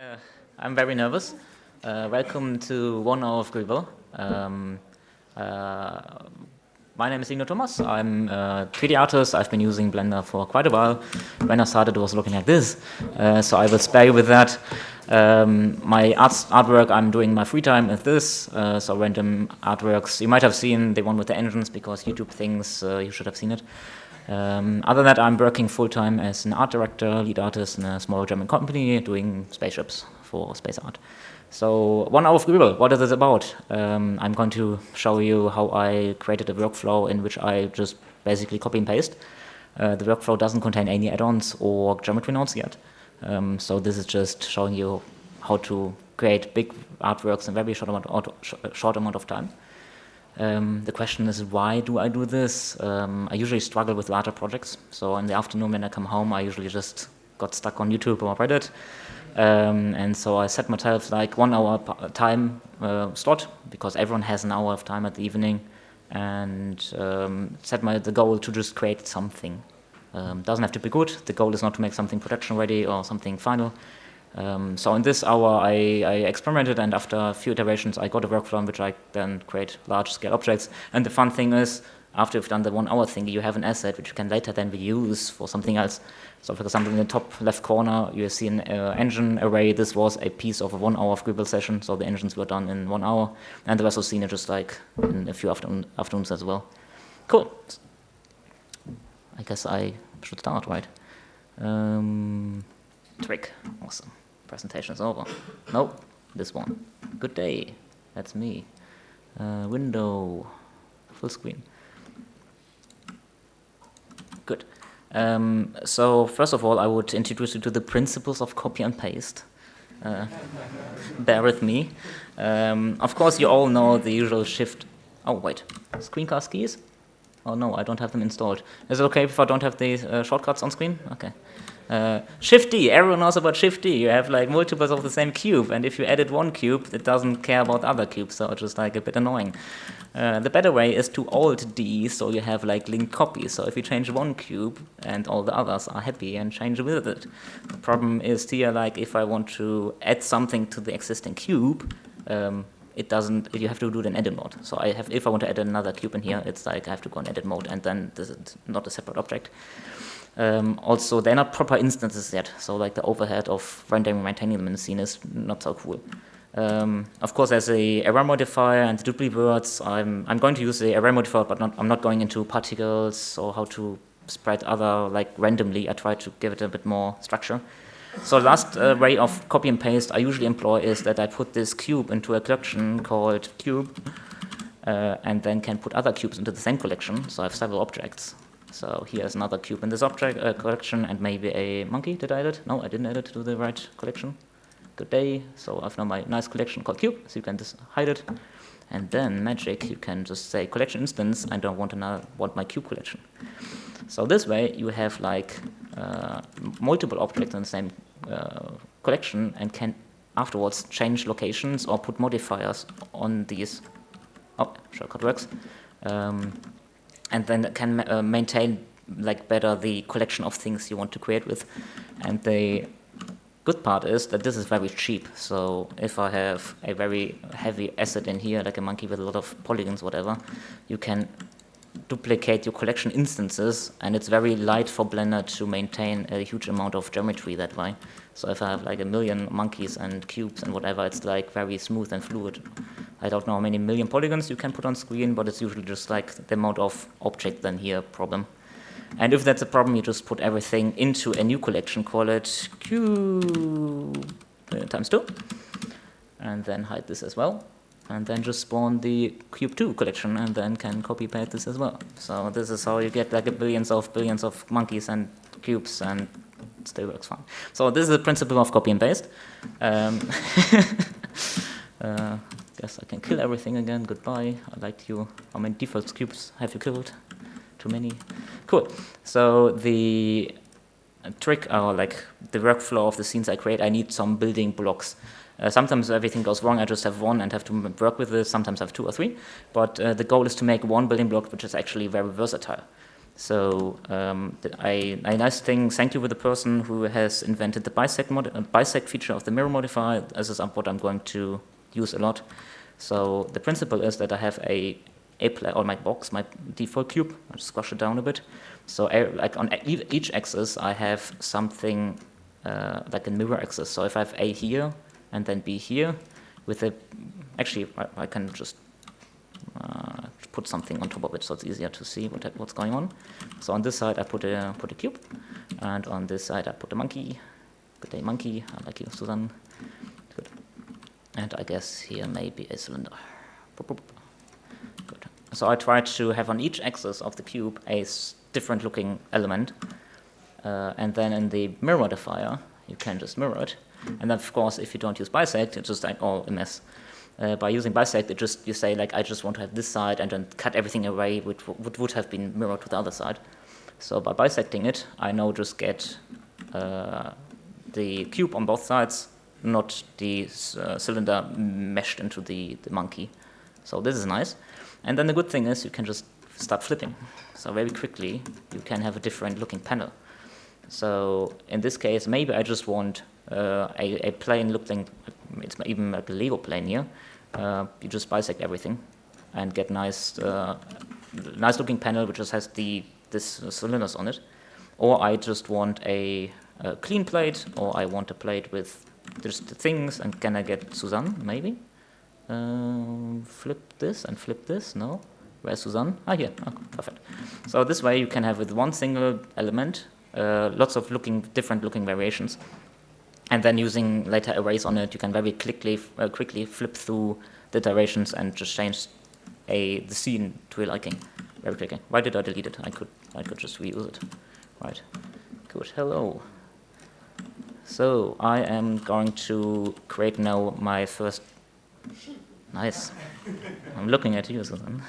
Uh, I'm very nervous. Uh, welcome to one hour of Greeble. Um, uh, my name is Ingo Thomas. I'm a 3D artist. I've been using Blender for quite a while. When I started, it was looking like this, uh, so I will spare you with that. Um, my arts, artwork I'm doing my free time is this, uh, so random artworks. You might have seen the one with the engines because YouTube thinks uh, you should have seen it. Um, other than that, I'm working full-time as an art director, lead artist in a small German company doing spaceships for space art. So one hour of Greeble, what is this about? Um, I'm going to show you how I created a workflow in which I just basically copy and paste. Uh, the workflow doesn't contain any add-ons or geometry nodes yet. Um, so this is just showing you how to create big artworks in very short amount, short amount of time. Um, the question is, why do I do this? Um, I usually struggle with larger projects. So in the afternoon when I come home, I usually just got stuck on YouTube or Reddit. Um, and so I set myself like one hour time uh, slot because everyone has an hour of time at the evening and um, set my the goal to just create something. Um, doesn't have to be good. The goal is not to make something production ready or something final. Um, so in this hour, I, I, experimented, and after a few iterations, I got a workflow in which I then create large-scale objects. And the fun thing is, after you've done the one-hour thing, you have an asset which you can later then reuse for something else. So for example, in the top left corner, you see an uh, engine array. This was a piece of a one-hour Greeble session, so the engines were done in one hour. And the rest was seen just like in a few afternoon, afternoons as well. Cool. I guess I should start, right? Um, trick. Awesome presentation is over. Nope, this one. Good day, that's me. Uh, window, full screen. Good. Um, so first of all, I would introduce you to the principles of copy and paste. Uh, bear with me. Um, of course, you all know the usual shift. Oh, wait. Screencast keys? Oh, no, I don't have them installed. Is it okay if I don't have the uh, shortcuts on screen? Okay. Uh, Shift D, everyone knows about Shift D. You have like multiples of the same cube, and if you edit one cube, it doesn't care about other cubes, so it's just like a bit annoying. Uh, the better way is to Alt D, so you have like linked copies. So if you change one cube and all the others are happy and change with it. The problem is here, like if I want to add something to the existing cube, um, it doesn't, you have to do it in edit mode. So I have, if I want to add another cube in here, it's like I have to go in edit mode and then this is not a separate object. Um, also, they're not proper instances yet, so like the overhead of rendering and maintaining them in the scene is not so cool. Um, of course, there's a array modifier and the words. I'm I'm going to use the array modifier, but not, I'm not going into particles or how to spread other like randomly. I try to give it a bit more structure. So the last uh, way of copy and paste I usually employ is that I put this cube into a collection called cube, uh, and then can put other cubes into the same collection. So I have several objects. So here's another cube in this object uh, collection and maybe a monkey. Did I it? No, I didn't add it to the right collection. Good day. So I've now my nice collection called cube, so you can just hide it. And then magic, you can just say collection instance, I don't want another, want my cube collection. So this way you have like uh, multiple objects in the same uh, collection and can afterwards change locations or put modifiers on these. Oh, shortcut works. Um, and then can uh, maintain like better the collection of things you want to create with. And the good part is that this is very cheap. So if I have a very heavy asset in here, like a monkey with a lot of polygons, whatever, you can duplicate your collection instances, and it's very light for Blender to maintain a huge amount of geometry that way. So if I have like a million monkeys and cubes and whatever, it's like very smooth and fluid. I don't know how many million polygons you can put on screen, but it's usually just like the amount of object then here problem. And if that's a problem, you just put everything into a new collection, call it cube uh, times 2, and then hide this as well. And then just spawn the cube2 collection and then can copy paste this as well. So this is how you get like billions of billions of monkeys and cubes and it still works fine. So this is the principle of copy and paste. Um, uh, Guess I can kill everything again. Goodbye. I liked you. How many default cubes have you killed? Too many. Cool. So the trick, or like the workflow of the scenes I create, I need some building blocks. Uh, sometimes everything goes wrong, I just have one and have to work with it. Sometimes I have two or three. But uh, the goal is to make one building block which is actually very versatile. So um, I, a nice thing, thank you with the person who has invented the bisect, mod uh, bisect feature of the mirror modifier. This is what I'm going to use a lot. So the principle is that I have a, a or my box, my default cube. I'll squash it down a bit. So I, like on each axis, I have something uh, like a mirror axis. So if I have A here and then be here, with a, actually I, I can just uh, put something on top of it so it's easier to see what, what's going on. So on this side I put a, put a cube, and on this side I put a monkey. Good day monkey, I like you Suzanne. Good. And I guess here maybe a cylinder. Good. So I tried to have on each axis of the cube a different looking element. Uh, and then in the mirror modifier, you can just mirror it. And then of course, if you don't use bisect, it's just like all a mess. Uh, by using bisect, it just you say like I just want to have this side and then cut everything away, which would, would have been mirrored to the other side. So by bisecting it, I now just get uh, the cube on both sides, not the uh, cylinder meshed into the, the monkey. So this is nice. And then the good thing is you can just start flipping. So very quickly you can have a different looking panel. So in this case, maybe I just want a, a plane looking, it's even like a Lego plane here. Uh, you just bisect everything and get nice, uh, nice looking panel which just has the this cylinders on it. Or I just want a, a clean plate, or I want a plate with just things, and can I get Suzanne, maybe? Uh, flip this and flip this, no? Where's Suzanne? Ah, here, oh, perfect. So this way you can have with one single element, uh, lots of looking, different looking variations. And then using later arrays on it, you can very quickly, uh, quickly flip through the directions and just change a, the scene to your liking very quickly. Why did I delete it? I could, I could just reuse it. Right, good, hello. So I am going to create now my first, nice. I'm looking at you, Suzanne.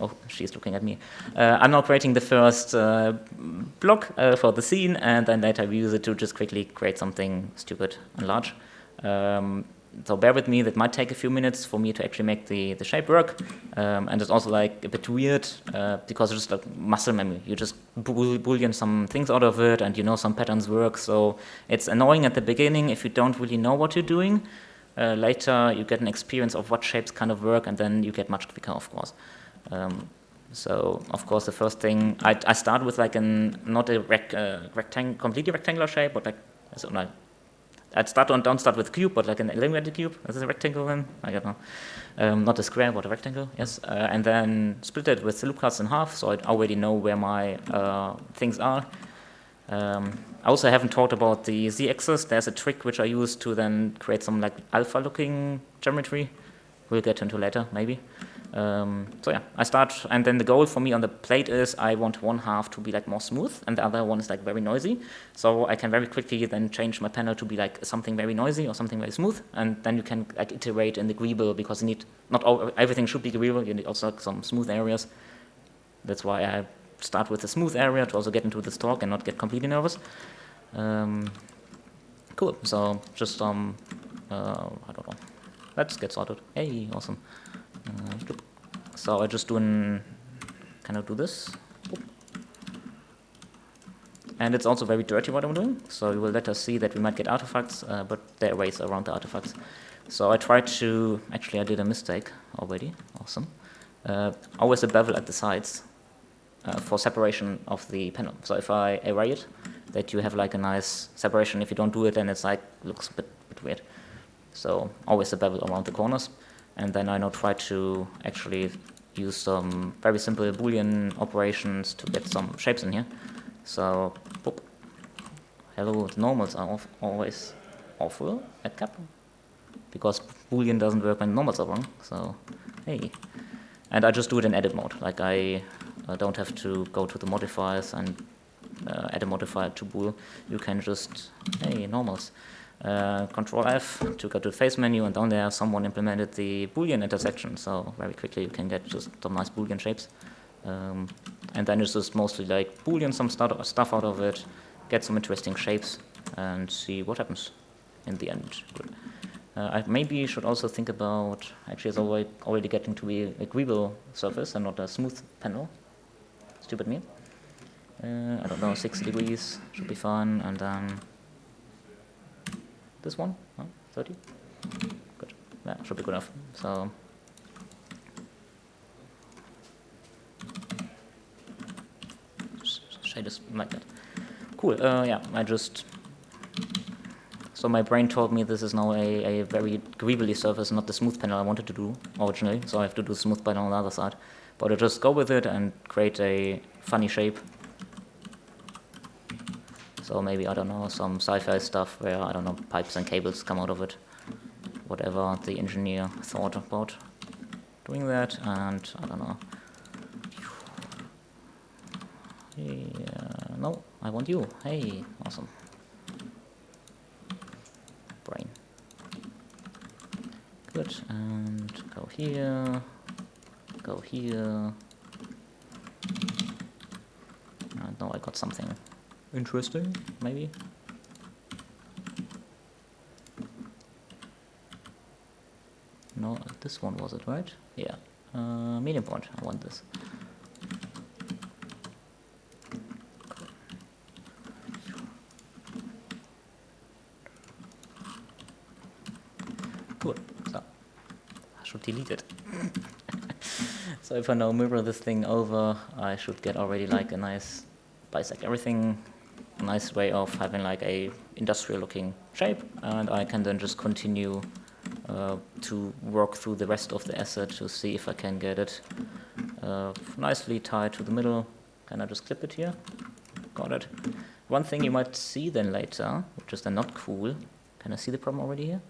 Oh, she's looking at me. Uh, I'm now creating the first uh, block uh, for the scene, and then later we use it to just quickly create something stupid and large. Um, so bear with me, that might take a few minutes for me to actually make the, the shape work. Um, and it's also like a bit weird uh, because it's just like muscle memory. You just boolean some things out of it and you know some patterns work. So it's annoying at the beginning if you don't really know what you're doing. Uh, later you get an experience of what shapes kind of work and then you get much quicker, of course. Um, so of course the first thing, I, I start with like an, not a rec, uh, rectang completely rectangular shape, but like, so like I'd start on, don't start with cube, but like an elongated cube. Is this a rectangle then? I don't know. Um, not a square, but a rectangle, yes. Uh, and then split it with the loop cuts in half, so I already know where my uh, things are. Um, I also haven't talked about the z-axis. There's a trick which I use to then create some like alpha-looking geometry. We'll get into later, maybe. Um, so yeah, I start, and then the goal for me on the plate is I want one half to be like more smooth, and the other one is like very noisy. So I can very quickly then change my panel to be like something very noisy or something very smooth, and then you can like iterate in the agreeable because you need not all, everything should be agreeable. You need also like, some smooth areas. That's why I start with the smooth area to also get into this talk and not get completely nervous. Um, cool. So just some, uh, I don't know. Let's get started. Hey, awesome. Uh, so I just do an, kind of do this. And it's also very dirty what I'm doing, so you will let us see that we might get artifacts, uh, but there are ways around the artifacts. So I tried to, actually I did a mistake already, awesome. Uh, always a bevel at the sides uh, for separation of the panel. So if I array it, that you have like a nice separation. If you don't do it, then it's like, looks a bit, bit weird. So always a bevel around the corners. And then I now try to actually use some very simple Boolean operations to get some shapes in here. So, boop. hello, the normals are always awful at cap because Boolean doesn't work when normals are wrong. So, hey. And I just do it in edit mode. Like I uh, don't have to go to the modifiers and uh, add a modifier to bool. You can just, hey, normals. Uh, Control F to go to the face menu, and down there someone implemented the Boolean intersection, so very quickly you can get just some nice Boolean shapes. Um, and then it's just mostly like Boolean some stuff out of it, get some interesting shapes, and see what happens in the end. Uh, I maybe should also think about, actually it's already, already getting to be a agreeable surface and not a smooth panel. Stupid me. Uh, I don't know, 60 degrees should be fine, and then this one, oh, 30? Good, that should be good enough. So shade is like that. Cool, uh, yeah, I just so my brain told me this is now a, a very greebly surface, not the smooth panel I wanted to do originally, so I have to do smooth panel on the other side. But I just go with it and create a funny shape. So maybe, I don't know, some sci-fi stuff where, I don't know, pipes and cables come out of it. Whatever the engineer thought about doing that, and I don't know. Yeah, no, I want you. Hey, awesome. brain. Good, and go here, go here. I know I got something interesting, maybe. No, this one was it, right? Yeah. Uh, median point, I want this. Cool, so. I should delete it. So if I now mirror this thing over, I should get already like a nice bisect everything, a nice way of having like a industrial looking shape, and I can then just continue uh, to work through the rest of the asset to see if I can get it uh, nicely tied to the middle. Can I just clip it here? Got it. One thing you might see then later, which is then not cool, can I see the problem already here?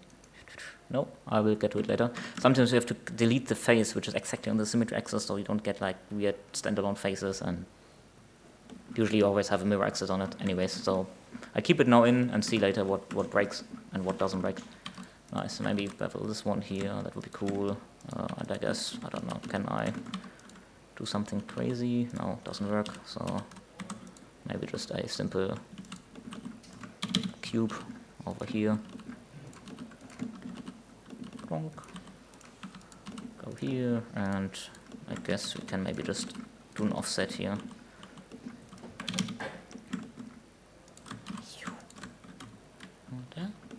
No, I will get to it later. Sometimes you have to delete the face, which is exactly on the symmetry axis, so you don't get like weird standalone faces, and usually you always have a mirror axis on it anyways, so I keep it now in and see later what, what breaks and what doesn't break. Nice, maybe bevel this one here, that would be cool. Uh, and I guess, I don't know, can I do something crazy? No, doesn't work, so maybe just a simple cube over here go here, and I guess we can maybe just do an offset here.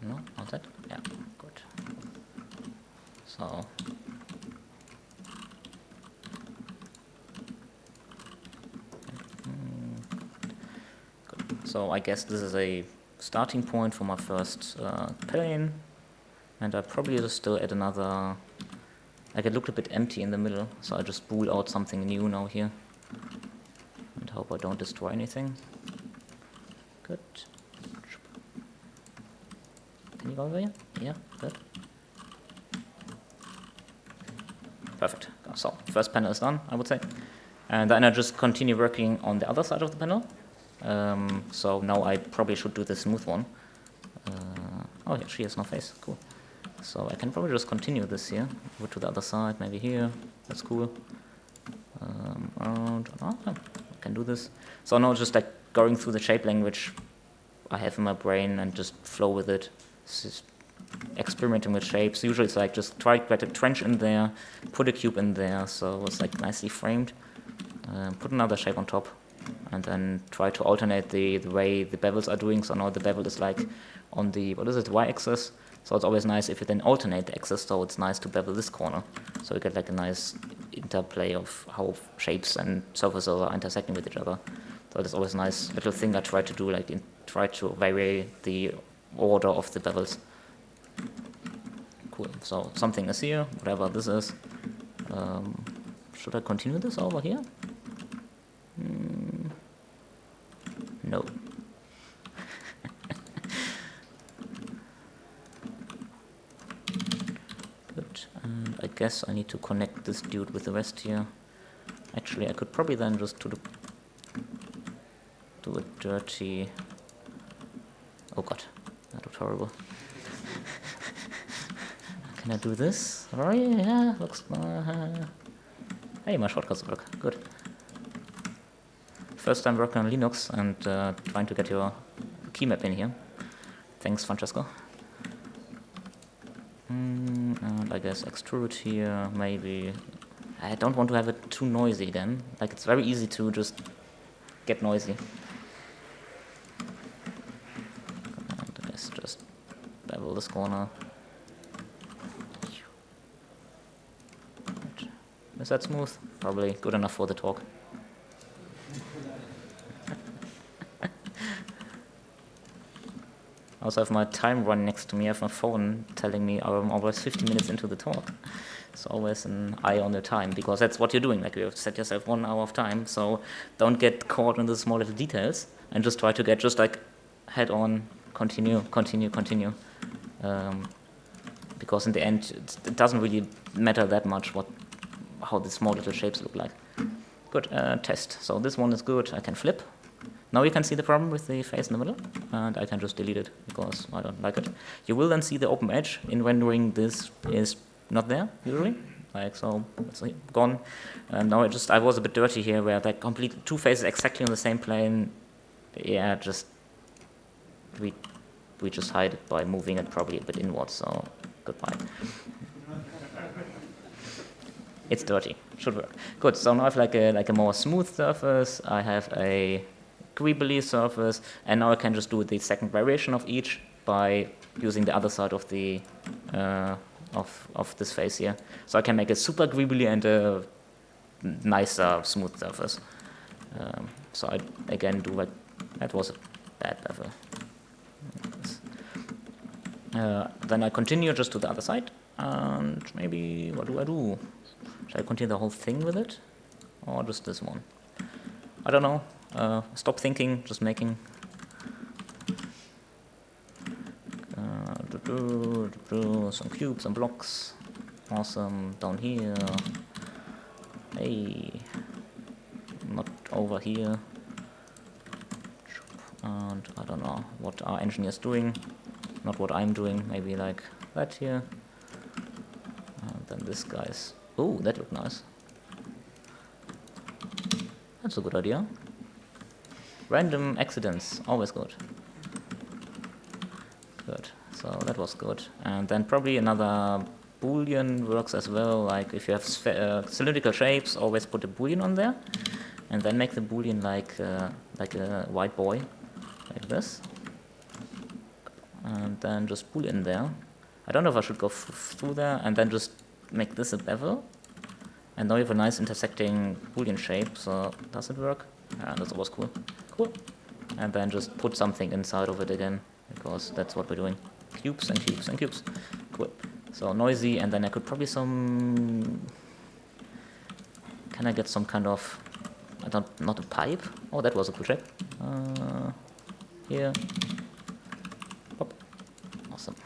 No, not that? Yeah, good. So So I guess this is a starting point for my first uh, plane. And I probably just still add another, like it looked a bit empty in the middle, so I just bool out something new now here. And hope I don't destroy anything. Good. Can you go over here? Yeah, good. Perfect. So, first panel is done, I would say. And then I just continue working on the other side of the panel. Um, so now I probably should do the smooth one. Uh, oh yeah, she has no face, cool. So I can probably just continue this here, go to the other side, maybe here, that's cool. Um, around, oh, I can do this. So now just like going through the shape language I have in my brain and just flow with it. Just experimenting with shapes. Usually it's like just try to get a trench in there, put a cube in there, so it's like nicely framed. Um, put another shape on top, and then try to alternate the, the way the bevels are doing. So now the bevel is like on the, what is it, y-axis, so it's always nice if you then alternate the axis, so it's nice to bevel this corner. So you get like a nice interplay of how shapes and surfaces are intersecting with each other. So it's always a nice little thing I try to do, like in, try to vary the order of the bevels. Cool, so something is here, whatever this is. Um, should I continue this over here? Mm, no. I guess I need to connect this dude with the rest here. Actually, I could probably then just do the do a dirty. Oh god, that looks horrible. Can I do this? Oh yeah, looks. Uh, hey, my shortcuts work. Good. First time working on Linux and uh, trying to get your key map in here. Thanks, Francesco. And I guess extrude here, maybe. I don't want to have it too noisy then. Like it's very easy to just get noisy. And I guess just bevel this corner. Is that smooth? Probably good enough for the talk. I also have my time run next to me. I have my phone telling me I'm always 50 minutes into the talk. It's always an eye on the time because that's what you're doing. Like you have set yourself one hour of time, so don't get caught in the small little details and just try to get just like head on, continue, continue, continue. Um, because in the end, it doesn't really matter that much what how the small little shapes look like. Good, uh, test. So this one is good. I can flip. Now you can see the problem with the face in the middle, and I can just delete it because I don't like it. You will then see the open edge in rendering this is not there, usually. Like so, it's gone. And now I just, I was a bit dirty here where that complete two faces exactly on the same plane. Yeah, just, we, we just hide it by moving it probably a bit inwards, so goodbye. it's dirty, should work. Good, so now I have like a, like a more smooth surface. I have a greebly surface, and now I can just do the second variation of each by using the other side of the uh, of of this face here. So I can make a super greebly and a nicer smooth surface. Um, so I again do like that was a bad level. Uh, then I continue just to the other side, and maybe what do I do? Should I continue the whole thing with it, or just this one? I don't know. Uh, stop thinking, just making. Uh, some cubes and blocks. Awesome. Down here. Hey. Not over here. And I don't know what our engineer's doing. Not what I'm doing. Maybe like that here. And then this guy's. Oh, that looked nice. That's a good idea. Random accidents, always good. Good, so that was good. And then probably another boolean works as well, like if you have uh, cylindrical shapes, always put a boolean on there, and then make the boolean like, uh, like a white boy, like this. And then just boolean there. I don't know if I should go through there, and then just make this a bevel. And now you have a nice intersecting boolean shape, so does it work? Yeah, that's always cool. Cool. And then just put something inside of it again, because that's what we're doing. Cubes and cubes and cubes. Cool. So noisy, and then I could probably some... Can I get some kind of... I don't... not a pipe? Oh, that was a cool shape. Uh, here. Hop. Awesome.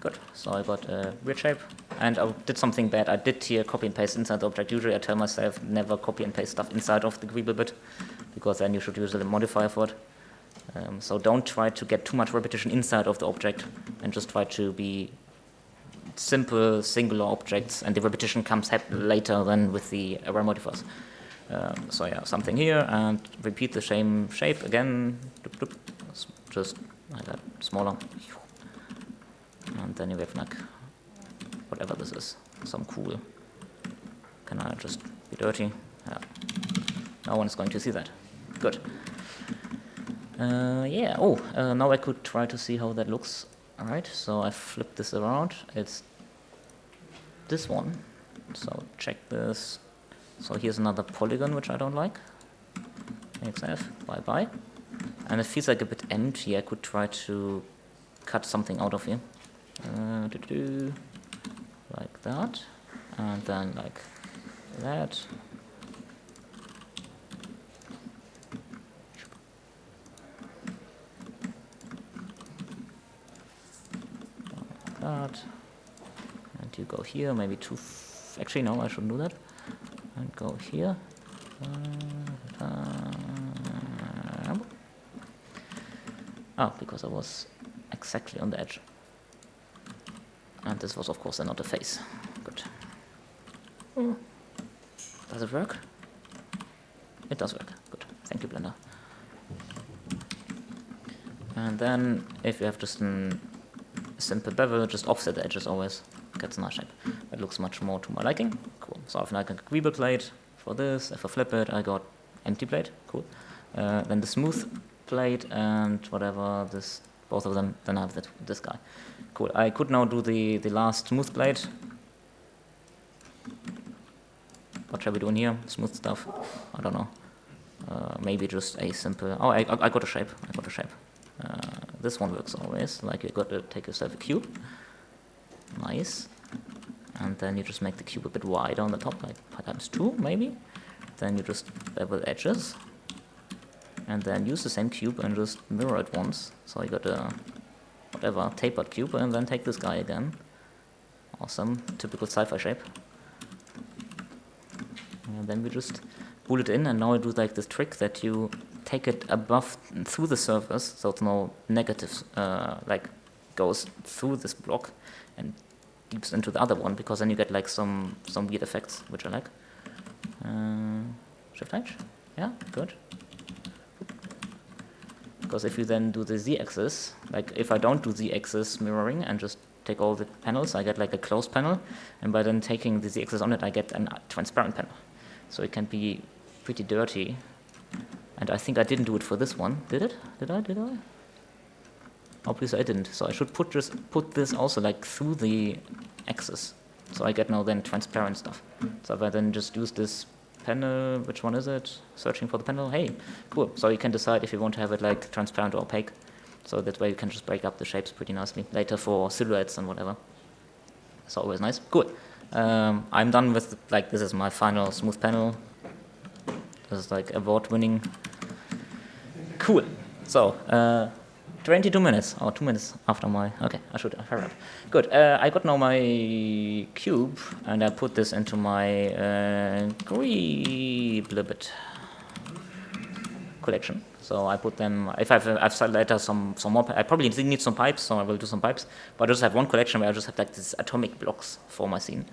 Good, so I got a weird shape. And I did something bad. I did here copy and paste inside the object. Usually I tell myself never copy and paste stuff inside of the Greeble bit, because then you should use a modifier for it. Um, so don't try to get too much repetition inside of the object, and just try to be simple, singular objects, and the repetition comes later than with the array modifiers. Um, so yeah, something here, and repeat the same shape again, just like that, smaller. Then you have like, whatever this is, some cool. Can I just be dirty? Yeah. No one is going to see that. Good. Uh, yeah, oh, uh, now I could try to see how that looks. Alright, so I flip this around. It's this one. So check this so here's another polygon which I don't like. XF, bye bye. And it feels like a bit empty. I could try to cut something out of here. Uh, doo -doo, like that. And then like that. That. And you go here, maybe two. Actually, no, I shouldn't do that and go here. Oh, because I was exactly on the edge. And this was of course another face. Good. Does it work? It does work. Good. Thank you, Blender. And then if you have just a simple bevel, just offset the edges always, gets a nice shape. That looks much more to my liking. Cool. So I've like a greeble plate for this. If I flip it, I got empty plate. Cool. Uh, then the smooth plate and whatever this, both of them, then I have that, this guy. I could now do the, the last smooth plate. What shall we do here? Smooth stuff? I don't know. Uh, maybe just a simple, oh, I, I got a shape. I got a shape. Uh, this one works always, like you got to take yourself a cube. Nice. And then you just make the cube a bit wider on the top, like times 2 maybe. Then you just bevel edges. And then use the same cube and just mirror it once. So you got a whatever tapered cube and then take this guy again. Awesome, typical sci-fi shape. And then we just pull it in and now I do like this trick that you take it above through the surface so it's no negative uh, like goes through this block and deeps into the other one because then you get like some some weird effects which I like. Uh, shift H, yeah, good. Because if you then do the z-axis, like if I don't do z-axis mirroring and just take all the panels, I get like a closed panel, and by then taking the z-axis on it, I get a transparent panel. So it can be pretty dirty. And I think I didn't do it for this one. Did it? Did I? Did I? Obviously I didn't. So I should put just put this also like through the axis. So I get now then transparent stuff. So if I then just use this panel, which one is it? Searching for the panel. Hey, cool. So you can decide if you want to have it like transparent or opaque. So that way you can just break up the shapes pretty nicely later for silhouettes and whatever. It's always nice. Cool. Um, I'm done with, like, this is my final smooth panel. This is like award winning. Cool. So, uh, 22 minutes, or 2 minutes after my, okay, I should hurry up. Good, uh, I got now my cube, and I put this into my uh, Greeblibit collection. So I put them, if I've, I've later some, some more, I probably need some pipes, so I will do some pipes, but I just have one collection where I just have like these atomic blocks for my scene.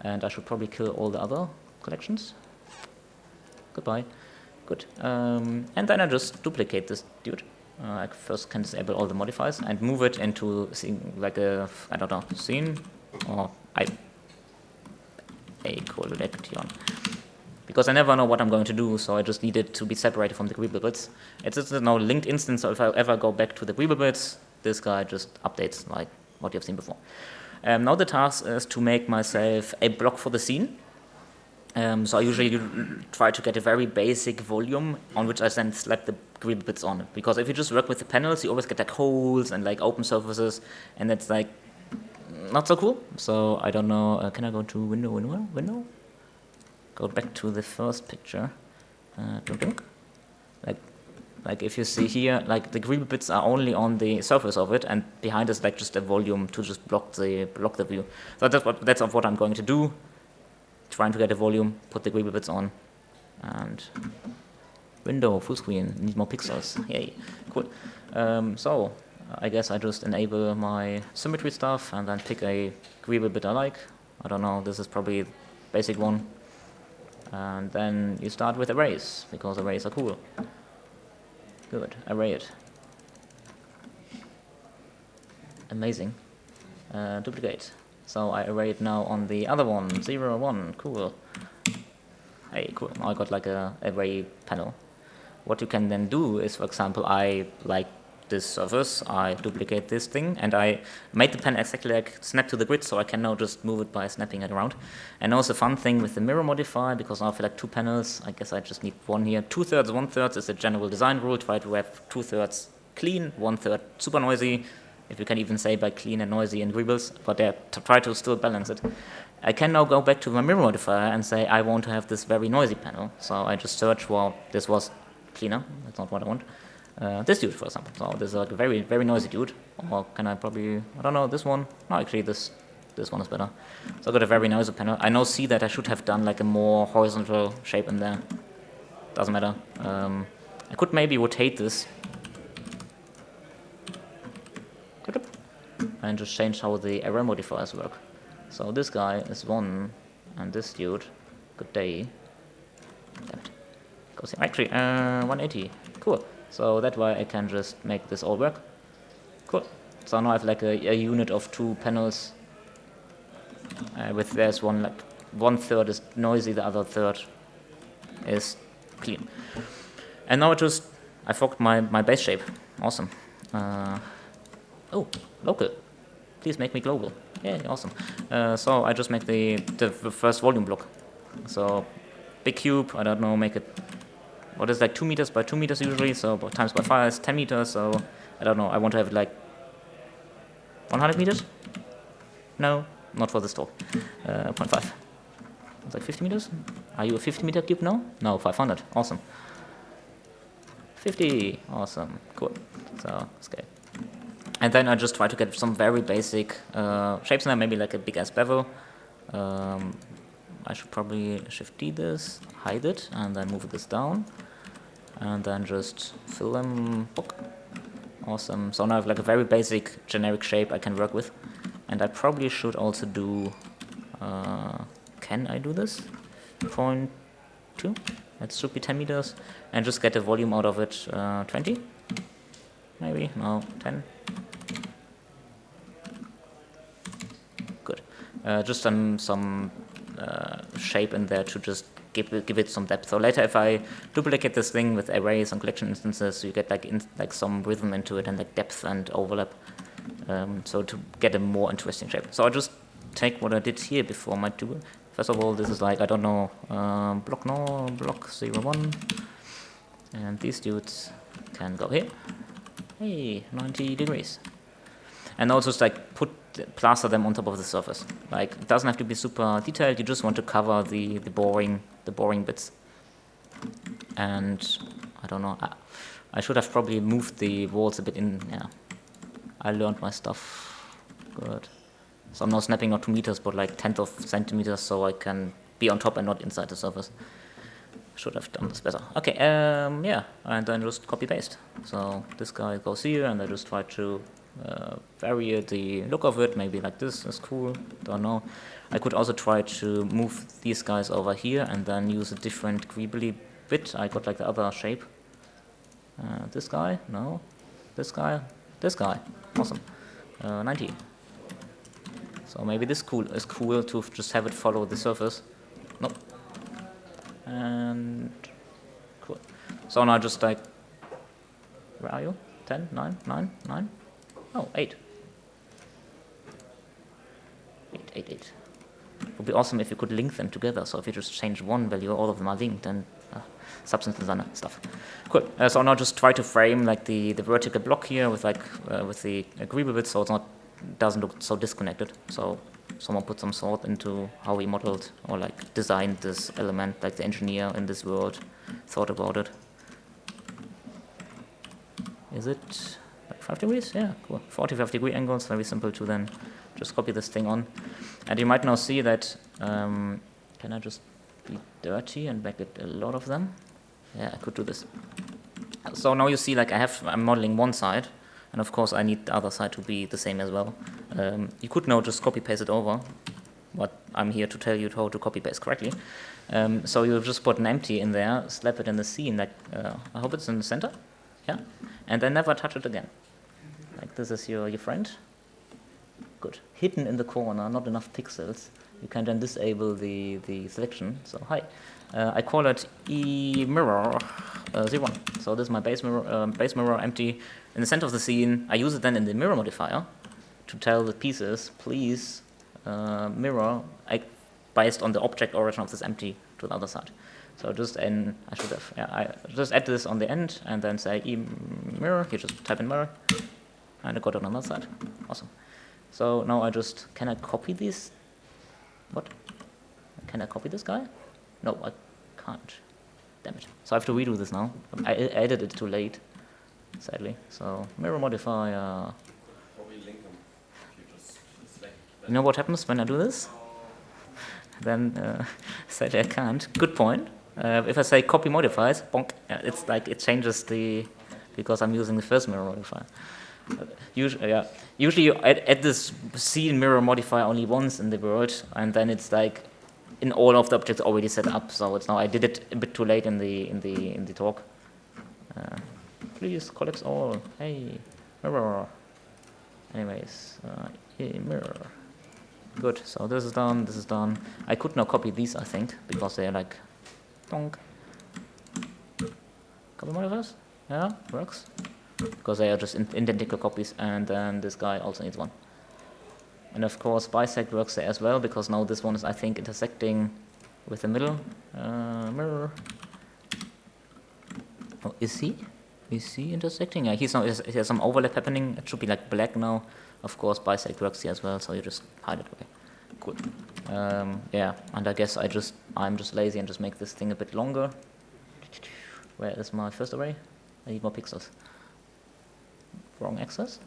And I should probably kill all the other collections. Goodbye. Good. Um, and then I just duplicate this dude. Uh, I first can disable all the modifiers and move it into like a, I don't know, scene or I a collection. Because I never know what I'm going to do, so I just need it to be separated from the Greeble bits. It's just a now linked instance, so if I ever go back to the Greeble bits, this guy just updates like what you've seen before. Um, now the task is to make myself a block for the scene. Um, so I usually try to get a very basic volume on which I then slap the grid bits on. Because if you just work with the panels, you always get like holes and like open surfaces, and that's like not so cool. So I don't know. Uh, can I go to window, window, window? Go back to the first picture. Uh, like, like if you see here, like the grid bits are only on the surface of it, and behind is like just a volume to just block the block the view. So that's what that's of what I'm going to do trying to get a volume, put the Greeble bits on, and window, full screen, need more pixels, yay, cool. Um, so, I guess I just enable my symmetry stuff and then pick a Greeble bit I like. I don't know, this is probably basic one. And then you start with arrays, because arrays are cool. Good, array it. Amazing. Uh, duplicate. So I array it now on the other one, 0, 1, cool. Hey, cool, I got like a array panel. What you can then do is, for example, I like this surface, I duplicate this thing, and I made the pen exactly like snap to the grid, so I can now just move it by snapping it around. And also fun thing with the mirror modifier, because now I feel like two panels, I guess I just need one here. Two-thirds, one-third is a general design rule, try to have two-thirds clean, one-third super noisy, if you can even say by clean and noisy and Greebles, but to try to still balance it. I can now go back to my mirror modifier and say I want to have this very noisy panel. So I just search, well, this was cleaner, that's not what I want. Uh, this dude, for example. So this is like a very, very noisy dude. Or can I probably, I don't know, this one? No, actually this this one is better. So I got a very noisy panel. I now see that I should have done like a more horizontal shape in there. Doesn't matter. Um, I could maybe rotate this and just change how the array modifiers work. So this guy is 1, and this dude, good day, damn it, goes here. Actually, uh, 180. Cool. So that way I can just make this all work. Cool. So now I have like a, a unit of two panels uh, with there's one like one third is noisy, the other third is clean. And now I just I forked my, my base shape. Awesome. Uh, oh, local. Please make me global. Yeah, awesome. Uh, so I just make the, the first volume block. So big cube, I don't know, make it, what is like 2 meters by 2 meters usually, so times by 5 is 10 meters, so I don't know, I want to have like 100 meters? No, not for this talk. Uh, 0.5. It's like 50 meters? Are you a 50 meter cube now? No, 500. Awesome. 50. Awesome. Cool. So, scale. And then I just try to get some very basic uh, shapes in there, maybe like a big ass bevel. Um, I should probably shift D this, hide it, and then move this down. And then just fill them. Awesome. So now I have like a very basic generic shape I can work with. And I probably should also do, uh, can I do this? Point two, that should be 10 meters, and just get the volume out of it, uh, 20, maybe, no, 10. Good. Uh, just some, some uh, shape in there to just give it, give it some depth. So later if I duplicate this thing with arrays and collection instances, you get like, in, like some rhythm into it and like depth and overlap um, so to get a more interesting shape. So I just take what I did here before my tool. First of all, this is like, I don't know, um, block no, block 0, 1. And these dudes can go here. Hey, 90 degrees. And also just like put, plaster them on top of the surface. Like, it doesn't have to be super detailed, you just want to cover the, the boring, the boring bits. And, I don't know, I, I should have probably moved the walls a bit in, yeah, I learned my stuff. Good. So I'm now snapping not 2 meters, but like tenth of centimeters, so I can be on top and not inside the surface. Should have done this better. Okay, um, yeah, and then just copy paste. So this guy goes here, and I just try to uh, vary the look of it. Maybe like this is cool. Don't know. I could also try to move these guys over here and then use a different greebly bit. I got like the other shape. Uh, this guy, no. This guy, this guy. Awesome. Uh, 90. So maybe this cool is cool to just have it follow the surface. Nope. And cool. So now just like, where are you? 10, 9, 9, 9? Oh, 8. 8, 8, 8. It would be awesome if you could link them together. So if you just change one value, all of them are linked, and uh, substance designer stuff. Cool. Uh, so now just try to frame like the, the vertical block here with like uh, with the agreeable bit, so it's not doesn't look so disconnected. So someone put some thought into how we modeled or like designed this element, like the engineer in this world thought about it. Is it like 5 degrees? Yeah, cool. 45 degree angles, very simple to then just copy this thing on. And you might now see that, um, can I just be dirty and make it a lot of them? Yeah, I could do this. So now you see like I have, I'm modeling one side, and of course I need the other side to be the same as well. Um, you could now just copy paste it over, but I'm here to tell you how to copy paste correctly. Um, so you just put an empty in there, slap it in the scene, like, uh, I hope it's in the center, yeah? And then never touch it again. Like this is your, your friend. Good. Hidden in the corner, not enough pixels. You can then disable the, the selection. So hi. Uh, I call it e mirror uh, 01. So this is my base mirror, uh, base mirror empty in the center of the scene. I use it then in the mirror modifier to tell the pieces, please uh, mirror based on the object origin of this empty to the other side. So just and I should have yeah I just add this on the end and then say e mirror. You just type in mirror, and I got it on other side. Awesome. So now I just can I copy this? What? Can I copy this guy? No, I can't. Damn it. So I have to redo this now. I added it too late, sadly. So mirror modifier. You know what happens when I do this? Then uh, sadly I can't. Good point. Uh, if I say copy modifies, bonk, it's like it changes the because I'm using the first mirror modifier. Usually, yeah. Usually you add, add this scene mirror modifier only once in the world, and then it's like in all of the objects already set up. So it's now I did it a bit too late in the in the in the talk. Uh, please collapse all. Hey, mirror. Anyways, uh, hey, mirror. Good. So this is done. This is done. I could now copy these, I think, because they're like, donk. Copy modifiers. Yeah, works. Because they are just identical copies, and then this guy also needs one. And of course, bisect works there as well, because now this one is, I think, intersecting with the middle uh, mirror. Oh, is he? Is see intersecting? Yeah, he's now, he has some overlap happening. It should be like black now. Of course, bisect works here as well, so you just hide it away. Good. Um, yeah, and I guess I just, I'm just lazy and just make this thing a bit longer. Where is my first array? I need more pixels. Wrong axis.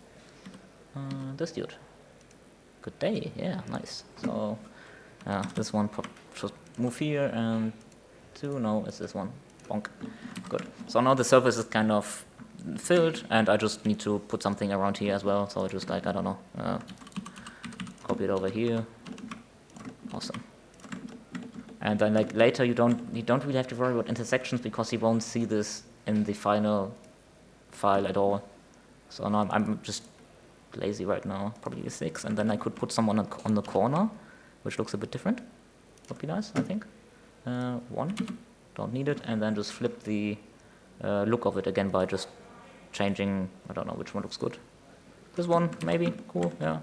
Uh, this dude. Good day, yeah, nice. So, uh, this one should move here and two, no, it's this one. Bonk. Good. So now the surface is kind of filled and I just need to put something around here as well. So just like, I don't know, uh, copy it over here. Awesome. And then like later you don't you don't really have to worry about intersections because you won't see this in the final file at all. So now I'm, I'm just lazy right now, probably a 6, and then I could put someone on, on the corner, which looks a bit different. Would be nice, I think. Uh, 1, don't need it, and then just flip the uh, look of it again by just changing, I don't know which one looks good. This one, maybe, cool, yeah.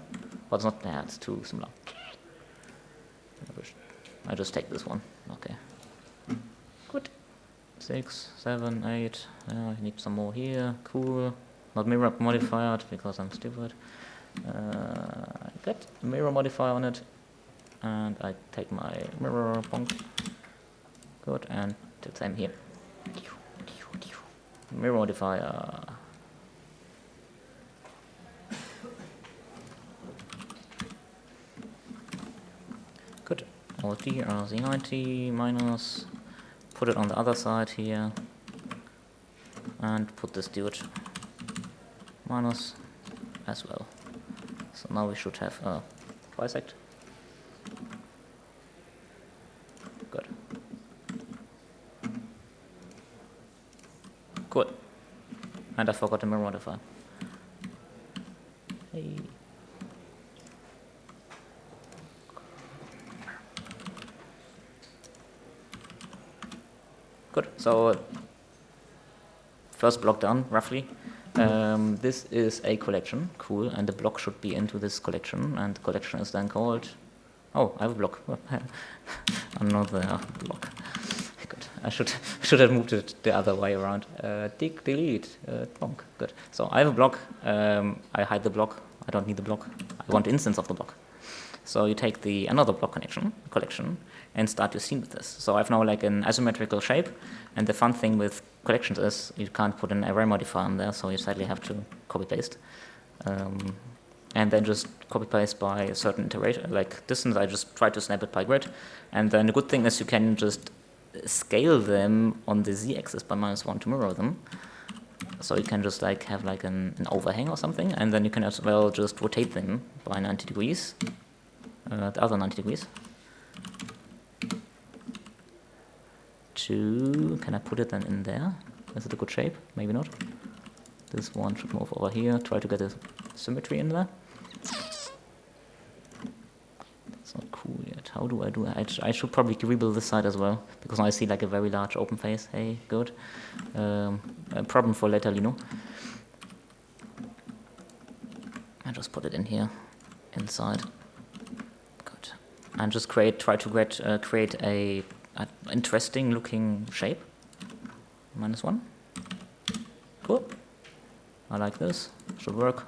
But it's not, yeah, it's too similar. I just take this one, okay. Good. Six, seven, eight, yeah, I need some more here, cool. Not mirror modifier because I'm stupid. Uh, get mirror modifier on it, and I take my mirror bonk. Good, and the same here. Mirror modifier. Uh, good. Alt D, RZ90 minus. Put it on the other side here. And put this dude minus as well. So now we should have a bisect. Good. Good. And I forgot the mirror modifier. Hey. Good. So first block done, roughly. Um, this is a collection, cool, and the block should be into this collection, and the collection is then called, oh, I have a block, another block. I should should have moved it the other way around. Uh, dig, delete, uh, bonk, good. So I have a block, um, I hide the block, I don't need the block, I want instance of the block. So you take the another block connection, collection, and start your scene with this. So I have now like an asymmetrical shape, and the fun thing with collections is you can't put an array modifier in there, so you sadly have to copy paste. Um, and then just copy paste by a certain iteration, like distance, I just try to snap it by grid. And then the good thing is you can just scale them on the z-axis by minus one to mirror them. So you can just like have like an, an, overhang or something, and then you can as well just rotate them by 90 degrees, uh, the other 90 degrees. to, can I put it then in there? Is it a good shape? Maybe not. This one should move over here, try to get a symmetry in there. Not cool yet. How do I do it? I, should probably rebuild this side as well, because I see like a very large open face. Hey, good. Um, a problem for Letalino. I just put it in here, inside. Good. And just create, try to create, uh, create a an interesting looking shape. Minus one. Cool. I like this. Should work.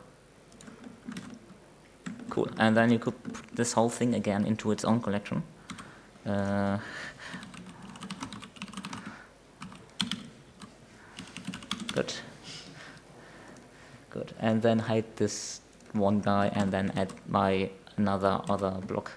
Cool. And then you could put this whole thing again into its own collection. Uh, good. Good. And then hide this one guy and then add my another other block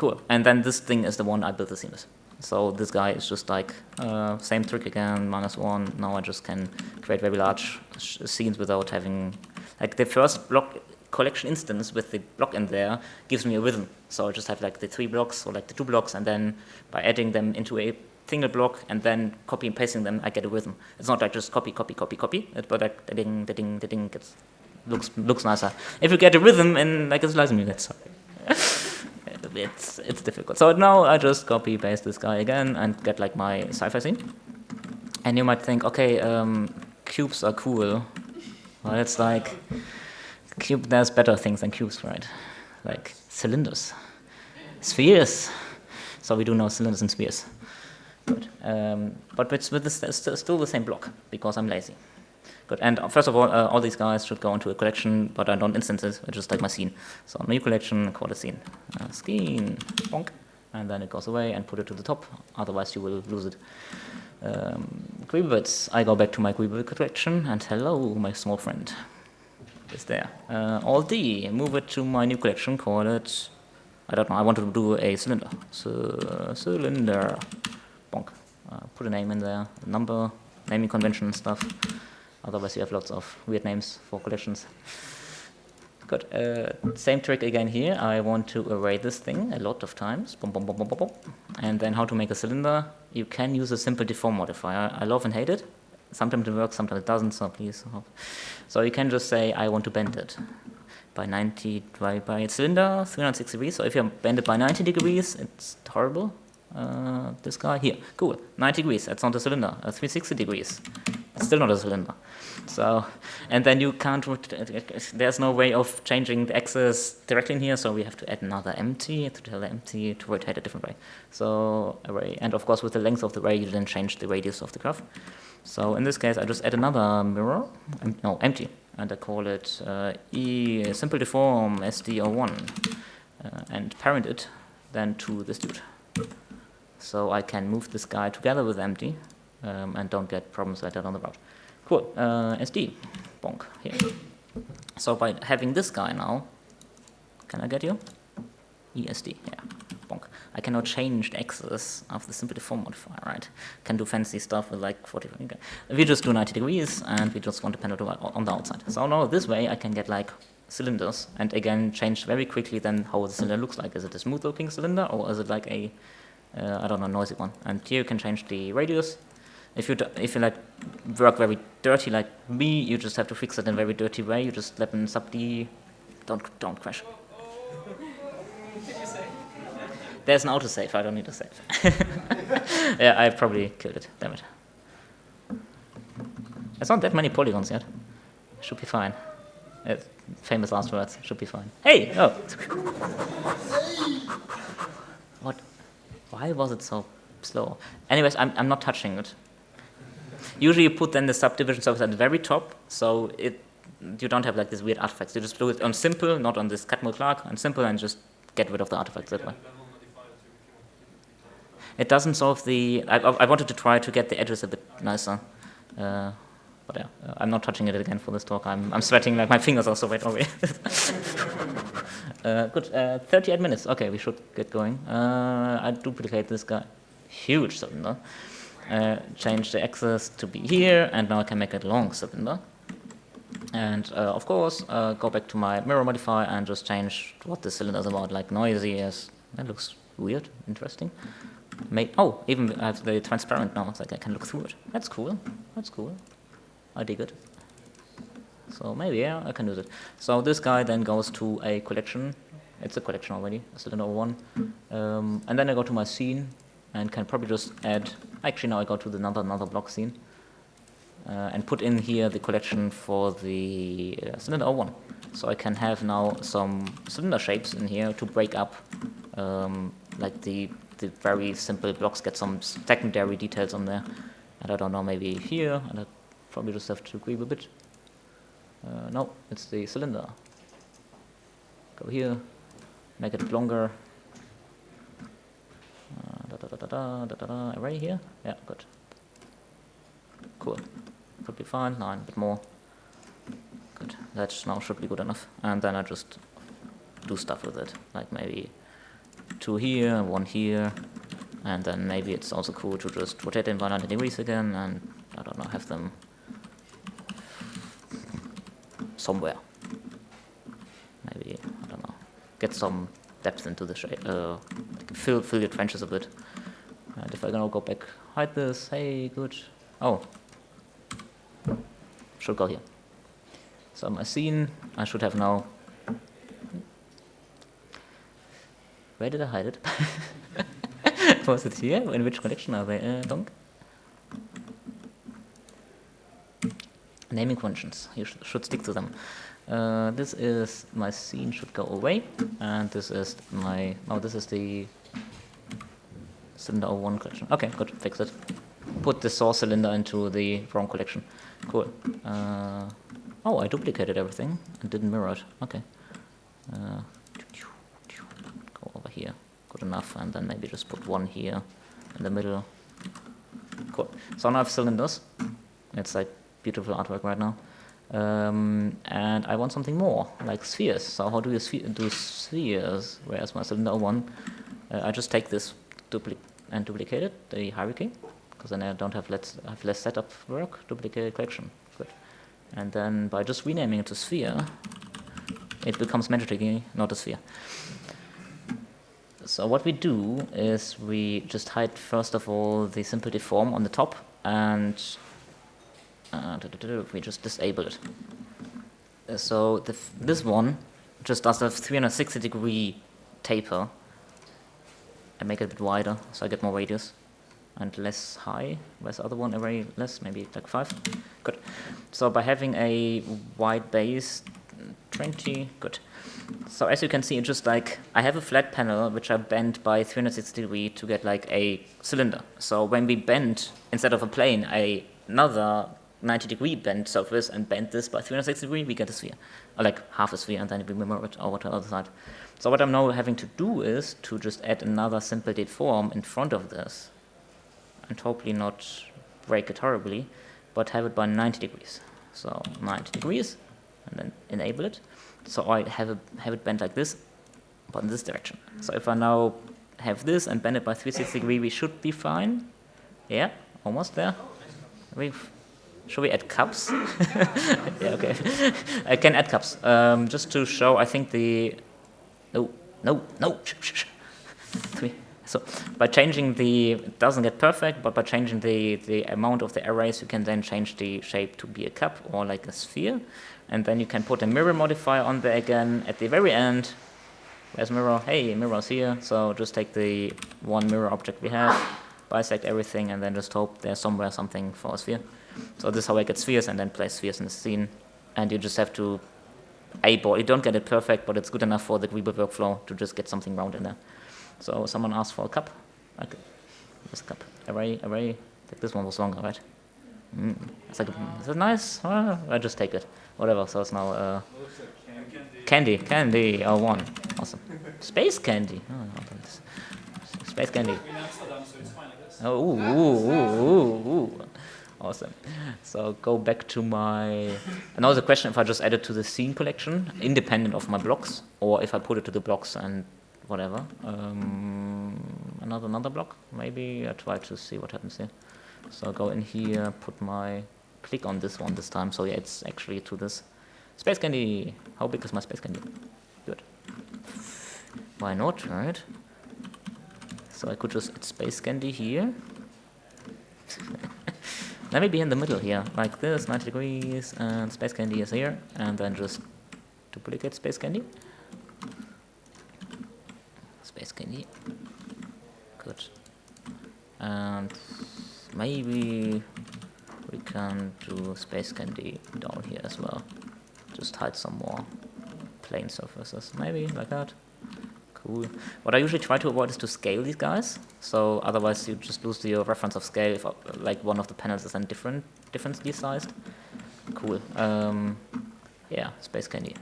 Cool. And then this thing is the one I built the with. So this guy is just like, uh, same trick again, minus one. Now I just can create very large scenes without having, like the first block collection instance with the block in there gives me a rhythm. So I just have like the three blocks or like the two blocks, and then by adding them into a single block and then copy and pasting them, I get a rhythm. It's not like just copy, copy, copy, copy, but like ding, the ding, the ding gets looks looks nicer. If you get a rhythm in like a slice music, sorry. it's it's difficult. So now I just copy paste this guy again and get like my sci-fi scene. And you might think, okay, um, cubes are cool. Well, it's like cube. There's better things than cubes, right? Like cylinders, spheres. So we do know cylinders and spheres. Good. Um, but it's with still the same block because I'm lazy. Good. And first of all, uh, all these guys should go into a collection, but I don't instance it. I just like my scene. So new collection, call it scene. Uh, scene, bonk. And then it goes away and put it to the top. Otherwise, you will lose it. Um, I go back to my Greeble collection, and hello, my small friend. Is there. Uh, Alt D, move it to my new collection, call it, I don't know, I want to do a cylinder. So, cylinder, bonk. Uh, put a name in there, number, naming convention and stuff. Otherwise, you have lots of weird names for collections. Good. Uh, same trick again here. I want to array this thing a lot of times. Boom, boom, boom, boom, boom, boom. And then how to make a cylinder. You can use a simple deform modifier. I love and hate it. Sometimes it works, sometimes it doesn't, so please. So you can just say, I want to bend it by 90, by, by cylinder, 360 degrees. So if you bend it by 90 degrees, it's horrible. Uh, this guy here, cool, 90 degrees, that's not a cylinder, uh, 360 degrees, it's still not a cylinder. So, and then you can't, there's no way of changing the axis directly in here, so we have to add another empty to tell the empty to rotate a different way. So, array, and of course with the length of the array, you then change the radius of the graph. So in this case, I just add another mirror, no, empty, and I call it uh, e simple deform sd01, uh, and parent it then to this dude. So I can move this guy together with empty um, and don't get problems later down the road. Cool, uh, SD, bonk, here. So by having this guy now, can I get you? ESD, yeah. I cannot change the axis of the simple deform modifier, right? Can do fancy stuff with like 40, okay. we just do 90 degrees and we just want to pen it on the outside. So now this way I can get like cylinders and again change very quickly then how the cylinder looks like. Is it a smooth looking cylinder or is it like a uh, I don't know, noisy one. And here you can change the radius. If you if you like work very dirty like me, you just have to fix it in a very dirty way. You just let them sub D. Don't don't crash. There's an autosave. I don't need to save. yeah, I probably killed it. Damn it. There's not that many polygons yet. Should be fine. Famous last words. Should be fine. Hey! Oh. what? Why was it so slow? Anyways, I'm, I'm not touching it. Usually you put then the subdivision surface at the very top, so it you don't have like these weird artifacts. You just do it on simple, not on this Catmull Clark, on simple and just get rid of the artifacts that way. It doesn't solve the... I, I wanted to try to get the edges a bit nicer. Uh, but yeah, uh, I'm not touching it again for this talk. I'm, I'm sweating like my fingers are so wet already. uh, good, uh, 38 minutes. Okay, we should get going. Uh, I duplicate this guy. Huge cylinder. Uh, change the axis to be here, and now I can make it long cylinder. And uh, of course, go back to my mirror modifier and just change what the cylinder is about, like noisy as that looks weird, interesting. Oh, even I have the transparent now, it's like I can look through it. That's cool. That's cool. I dig it. So maybe, yeah, I can use it. So this guy then goes to a collection. It's a collection already, cylinder one. Um, and then I go to my scene and can probably just add, actually now I go to the another, another block scene uh, and put in here the collection for the uh, cylinder 01. So I can have now some cylinder shapes in here to break up um, like the, the very simple blocks, get some secondary details on there. And I don't know, maybe here, and I Probably just have to creep a bit. Uh, no, it's the cylinder. Go here, make it longer. Uh, da, da, da, da, da, da, da, array here. Yeah, good. Cool. Could be fine. Nine, a bit more. Good. That now should be good enough. And then I just do stuff with it, like maybe two here, one here, and then maybe it's also cool to just rotate them by 90 degrees again, and I don't know, have them somewhere. Maybe, I don't know, get some depth into the shape, uh, fill, fill your trenches a bit. And if I now go back, hide this, hey, good. Oh, should go here. So my scene, I should have now, where did I hide it? Was it here? In which collection are they? Uh, donk? Naming conventions, you sh should stick to them. Uh, this is, my scene should go away, and this is my, oh, this is the cylinder 01 collection. Okay, good, fix it. Put the source cylinder into the wrong collection. Cool. Uh, oh, I duplicated everything and didn't mirror it. Okay. Uh, here. Good enough, and then maybe just put one here in the middle. Cool. So now I have cylinders. It's like beautiful artwork right now. Um, and I want something more, like spheres. So how do you sphe do spheres? Where's my cylinder one? Uh, I just take this dupli and duplicate it, the hierarchy, because then I don't have less, have less setup work, duplicate collection. Good. And then by just renaming it to sphere, it becomes magically not a sphere. So what we do is we just hide first of all the simple deform on the top and uh, we just disable it. Uh, so this one just does a 360 degree taper and make it a bit wider so I get more radius and less high. Where's the other one? Array less, maybe like 5. Good. So by having a wide base, 20, good. So as you can see, just like I have a flat panel which I bend by 360 degree to get like a cylinder. So when we bend, instead of a plane, a, another 90 degree bend surface and bend this by 360 degree, we get a sphere. Or like half a sphere and then we mirror it over to the other side. So what I'm now having to do is to just add another simple deform in front of this and hopefully not break it horribly, but have it by 90 degrees. So 90 degrees and then enable it. So I have, a, have it bent like this, but in this direction. So if I now have this and bend it by 360 degree, we should be fine. Yeah, almost there. We've should we add cups? yeah, okay. I can add cups. Um, just to show, I think the... No, no, no. So by changing the, it doesn't get perfect, but by changing the, the amount of the arrays, you can then change the shape to be a cup or like a sphere. And then you can put a mirror modifier on there again at the very end. Where's mirror? Hey, mirror's here. So just take the one mirror object we have, bisect everything, and then just hope there's somewhere something for a sphere. So this is how I get spheres and then place spheres in the scene. And you just have to eyeball. You don't get it perfect, but it's good enough for the Greeble workflow to just get something round in there. So someone asked for a cup. Okay. This cup. Array, array. This one was longer, right? Mm. It's like, is it nice? Well, I just take it. Whatever. So it's now uh, candy. Candy. Oh, one. Awesome. Space candy. Oh, Space candy. Oh, ooh, ooh, ooh, ooh. Awesome. So go back to my, Another question if I just add it to the scene collection, independent of my blocks, or if I put it to the blocks and whatever. Um, another another block, maybe I try to see what happens here. So go in here, put my, click on this one this time, so yeah, it's actually to this. Space candy, how big is my space candy? Good. Why not, right? So I could just add space candy here. Let me be in the middle here, like this, 90 degrees, and Space Candy is here, and then just duplicate Space Candy. Space Candy. Good. And maybe we can do Space Candy down here as well. Just hide some more plane surfaces, maybe like that. Cool. What I usually try to avoid is to scale these guys. So otherwise you just lose your reference of scale if uh, like one of the panels is then different, differently sized. Cool. Um, yeah, space candy.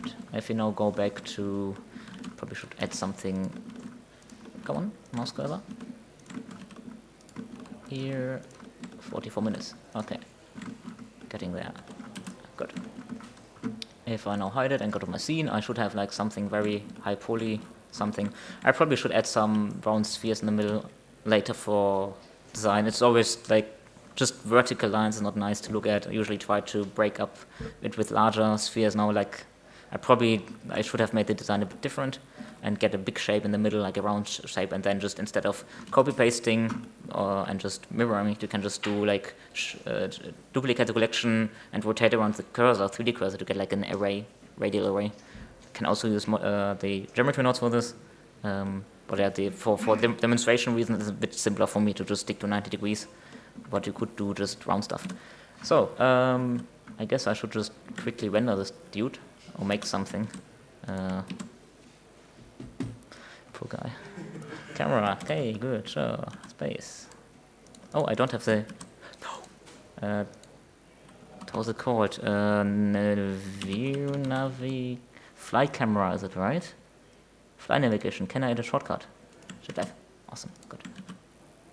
Good. If you now go back to, probably should add something. Come on, mouse cursor. Here, 44 minutes. Okay, getting there. Good. If I now hide it and go to my scene, I should have like something very high poly, something. I probably should add some round spheres in the middle later for design. It's always like just vertical lines are not nice to look at. I usually try to break up it with larger spheres now, like I probably, I should have made the design a bit different and get a big shape in the middle, like a round shape, and then just instead of copy pasting uh, and just mirroring you can just do like uh, duplicate the collection and rotate around the cursor, 3D cursor, to get like an array, radial array. You can also use uh, the geometry nodes for this. Um, but yeah, the, for, for dem demonstration reasons, it's a bit simpler for me to just stick to 90 degrees. But you could do just round stuff. So, um, I guess I should just quickly render this dude or make something. Poor guy. Camera. Okay, good. Sure. Space. Oh, I don't have the. No. Uh, how's it called? Uh, view navi. Fly camera, is it right? Fly navigation. Can I add a shortcut? Should I? Awesome. Good.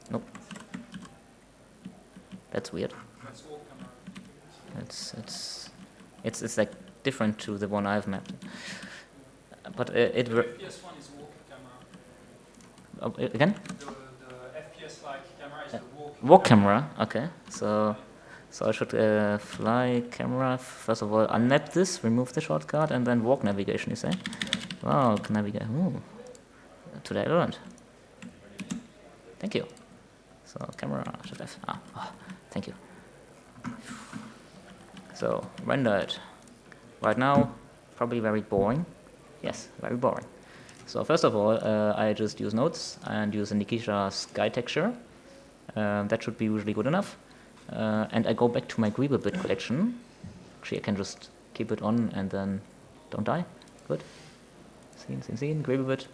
Nope. That's weird. It's it's it's it's like different to the one I've mapped. But uh, it. Oh, again? The, the FPS-like camera is the walk, walk camera. Okay, so so I should uh, fly camera. First of all, unmap this, remove the shortcut, and then walk navigation. You say? Wow, navigate. Ooh, today I learned. Thank you. So camera should have. Ah, oh, thank you. So render it. Right now, probably very boring. Yes, very boring. So first of all, uh, I just use nodes and use a Nishita sky texture. Uh, that should be usually good enough. Uh, and I go back to my Greeblebit collection. Actually, I can just keep it on and then don't die. Good. Scene, scene, scene, Greeblebit.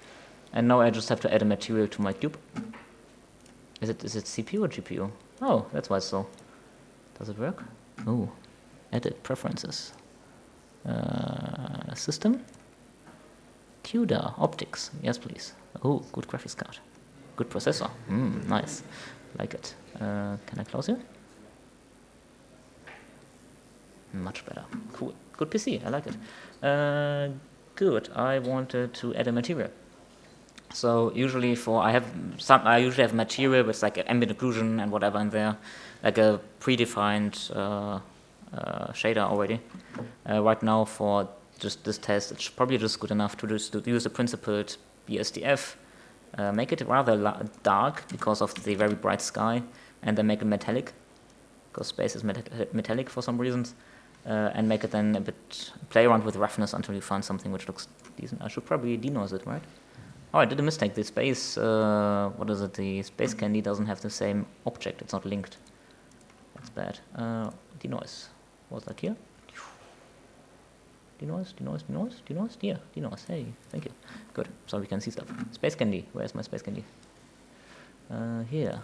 And now I just have to add a material to my cube. Is it is it CPU or GPU? Oh, that's why it's so. Does it work? Oh, edit preferences. Uh, system. CUDA OptiX. Yes, please. Oh, good graphics card. Good processor. Mm, nice. Like it. Uh, can I close you? Much better. Cool. Good PC. I like it. Uh, good. I wanted to add a material. So usually for I have some I usually have material with like ambient occlusion and whatever in there, like a predefined uh, uh, shader already. Uh, right now for just this test, it's probably just good enough to, just, use the principled BSDF, uh, make it rather dark because of the very bright sky, and then make it metallic, because space is met metallic for some reasons, uh, and make it then a bit, play around with roughness until you find something which looks decent. I should probably denoise it, right? Oh, I did a mistake. The space, uh, what is it? The space candy doesn't have the same object. It's not linked. That's bad. Uh, denoise. Was that here? Denoise, denoise, denoise, denoise, yeah, denoise, hey, thank you. Good, so we can see stuff. Space candy, where's my space candy? Uh, here,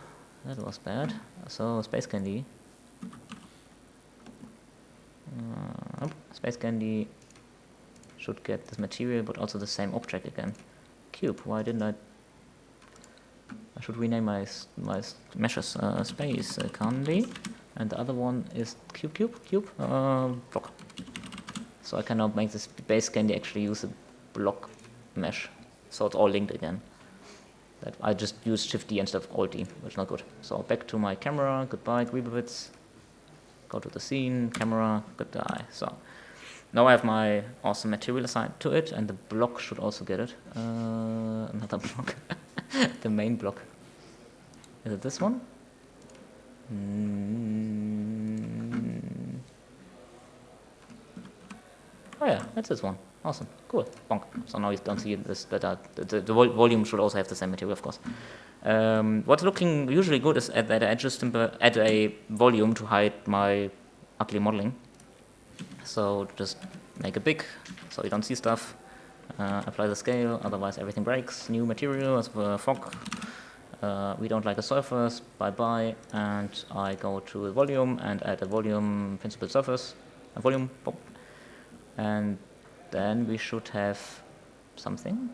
that was bad. So, space candy. Uh, space candy should get this material, but also the same object again. Cube, why didn't I? I should rename my my meshes uh, space uh, candy, and the other one is cube, cube, cube, uh, block. So I can now make this base candy actually use a block mesh. So it's all linked again. That I just use Shift D instead of Alt D, which is not good. So back to my camera, goodbye Greeblebits. Go to the scene, camera, goodbye. So now I have my awesome material assigned to it, and the block should also get it. Uh, another block. the main block. Is it this one? Mm Oh yeah, that's this one. Awesome, cool, bonk. So now you don't see this, but uh, the, the, the, volume should also have the same material, of course. Um, what's looking usually good is at that I just add a volume to hide my ugly modeling. So just make it big, so you don't see stuff. Uh, apply the scale, otherwise everything breaks. New material as the fog. Uh, we don't like a surface, bye-bye, and I go to the volume and add a volume principled surface, a volume, and then we should have something.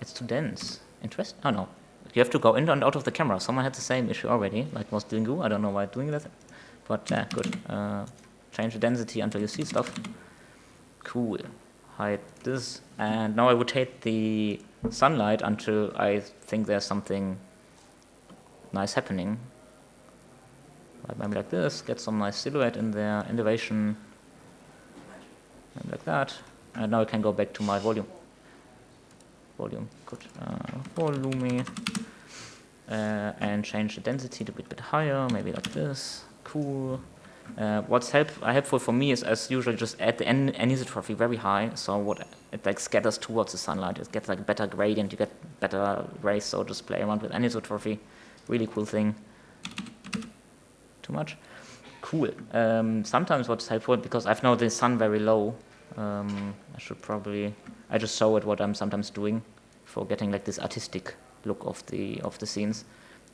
It's too dense. Interest? Oh no. You have to go in and out of the camera. Someone had the same issue already, like was Dingu. I don't know why doing that. But yeah, good. Uh, change the density until you see stuff. Cool. Hide this. And now I rotate the sunlight until I think there's something nice happening. Like maybe like this, get some nice silhouette in there, elevation, and like that. And now I can go back to my volume. Volume, good. Uh, volume. Uh, and change the density to a bit, bit higher, maybe like this. Cool. Uh, what's help, uh, helpful for me is, as usual, just add the anisotropy very high, so what it like scatters towards the sunlight. It gets like better gradient, you get better rays, so just play around with anisotropy. Really cool thing. Too much? Cool. Um, sometimes what's helpful, because I've now the sun very low, um, I should probably, I just show it what I'm sometimes doing for getting like this artistic look of the of the scenes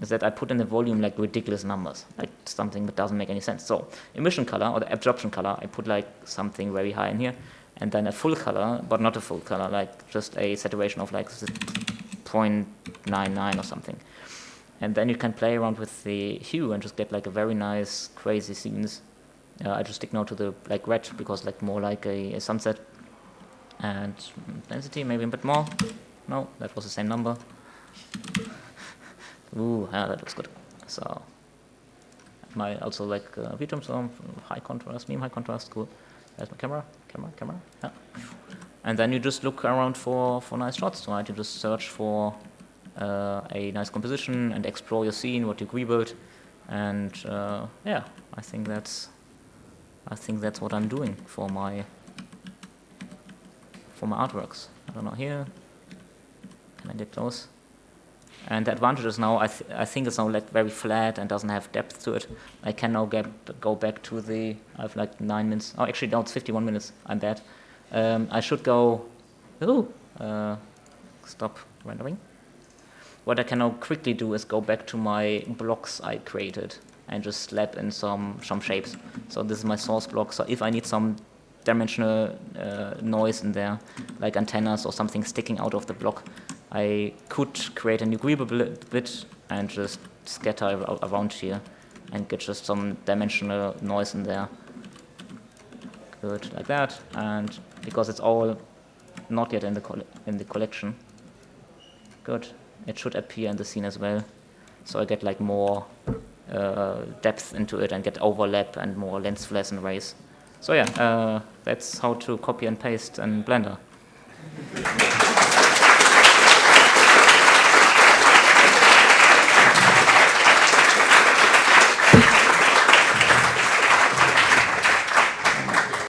is that I put in the volume like ridiculous numbers, like something that doesn't make any sense. So emission color or the absorption color, I put like something very high in here, and then a full color, but not a full color, like just a saturation of like 0.99 or something. And then you can play around with the hue and just get like a very nice, crazy scenes. Uh, I just stick now to the like red because like more like a, a sunset. And density maybe a bit more. No, that was the same number. Ooh, yeah, that looks good. So, my also like uh, VTOM, high contrast, medium high contrast, cool. There's my camera, camera, camera, yeah. And then you just look around for, for nice shots, right? You just search for a nice composition and explore your scene, what you rebuild. And uh, yeah, I think that's I think that's what I'm doing for my for my artworks. I don't know here. Can I get close? And the advantage is now, I, th I think it's now like very flat and doesn't have depth to it. I can now get, go back to the, I have like nine minutes. Oh, actually, no, it's 51 minutes. I'm bad. Um, I should go, ooh, uh, stop rendering. What I can now quickly do is go back to my blocks I created and just slap in some, some shapes. So this is my source block. So if I need some dimensional uh, noise in there, like antennas or something sticking out of the block, I could create a new Greeble bit and just scatter around here and get just some dimensional noise in there. Good, like that. And because it's all not yet in the in the collection, good. It should appear in the scene as well. So I get like more uh, depth into it and get overlap and more lens flares and rays. So yeah, uh, that's how to copy and paste in Blender.